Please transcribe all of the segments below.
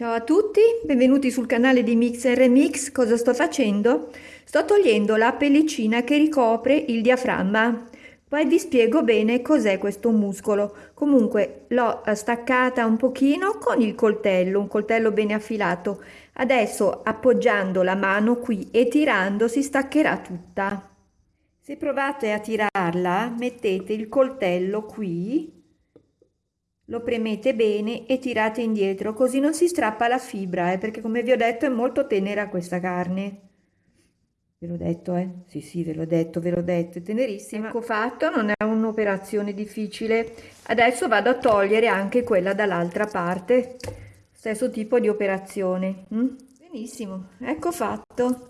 Ciao a tutti, benvenuti sul canale di Mix. Cosa sto facendo? Sto togliendo la pellicina che ricopre il diaframma. Poi vi spiego bene cos'è questo muscolo. Comunque l'ho staccata un pochino con il coltello, un coltello bene affilato. Adesso appoggiando la mano qui e tirando si staccherà tutta. Se provate a tirarla, mettete il coltello qui lo premete bene e tirate indietro così non si strappa la fibra eh, perché come vi ho detto è molto tenera questa carne. Ve l'ho detto eh? Sì sì ve l'ho detto ve l'ho detto è tenerissima. Ecco fatto non è un'operazione difficile. Adesso vado a togliere anche quella dall'altra parte. Stesso tipo di operazione mm? benissimo ecco fatto.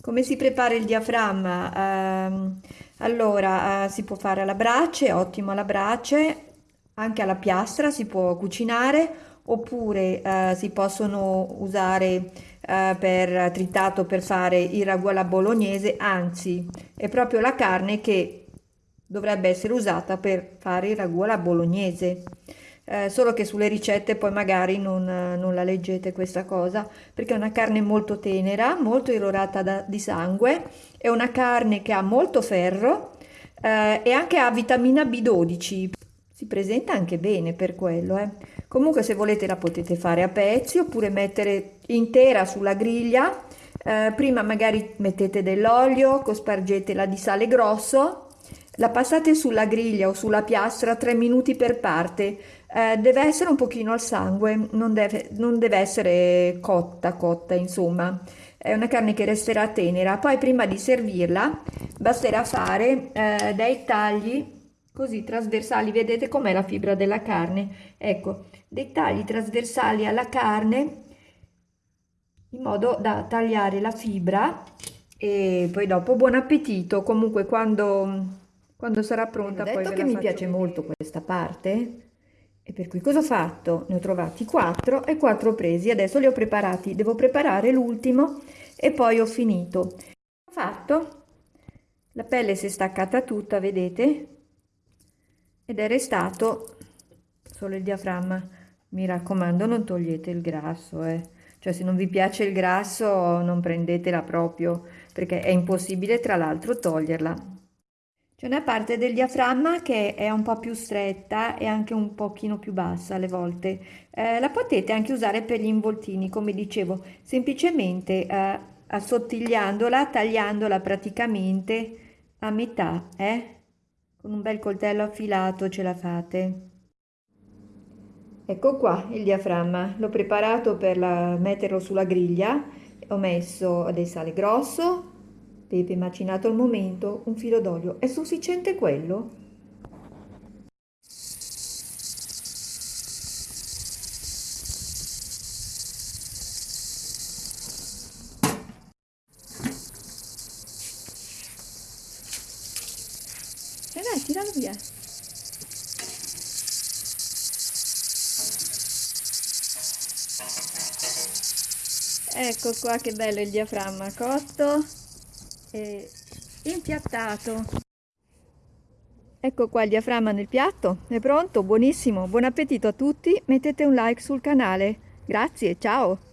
Come si prepara il diaframma? Um, allora uh, si può fare alla brace ottimo alla brace anche alla piastra si può cucinare oppure eh, si possono usare eh, per tritato per fare il ragù alla bolognese, anzi è proprio la carne che dovrebbe essere usata per fare il ragù alla bolognese. Eh, solo che sulle ricette poi magari non, non, la leggete questa cosa perché è una carne molto tenera, molto irrorata da, di sangue, è una carne che ha molto ferro eh, e anche ha vitamina B12 si presenta anche bene per quello eh. comunque se volete la potete fare a pezzi oppure mettere intera sulla griglia. Eh, prima magari mettete dell'olio cospargetela di sale grosso. La passate sulla griglia o sulla piastra 3 minuti per parte. Eh, deve essere un pochino al sangue non deve, non deve essere cotta cotta insomma. È una carne che resterà tenera. Poi prima di servirla basterà fare eh, dei tagli così trasversali, vedete com'è la fibra della carne? Ecco, dei tagli trasversali alla carne in modo da tagliare la fibra e poi dopo buon appetito, comunque quando, quando sarà pronta poi detto che mi piace vedere. molto questa parte e per cui cosa ho fatto? Ne ho trovati quattro e quattro presi, adesso li ho preparati, devo preparare l'ultimo e poi ho finito. Ho fatto, la pelle si è staccata tutta, vedete? Ed è restato solo il diaframma mi raccomando non togliete il grasso eh. cioè se non vi piace il grasso non prendetela proprio perché è impossibile tra l'altro toglierla c'è una parte del diaframma che è un po' più stretta e anche un pochino più bassa alle volte eh, la potete anche usare per gli involtini come dicevo semplicemente eh, assottigliandola tagliandola praticamente a metà eh? Con un bel coltello affilato ce la fate. Ecco qua il diaframma, l'ho preparato per la, metterlo sulla griglia, ho messo del sale grosso, pepe macinato al momento, un filo d'olio, è sufficiente quello? Tiralo via. Ecco qua che bello il diaframma cotto e impiattato. Ecco qua il diaframma nel piatto, è pronto, buonissimo, buon appetito a tutti, mettete un like sul canale. Grazie, ciao!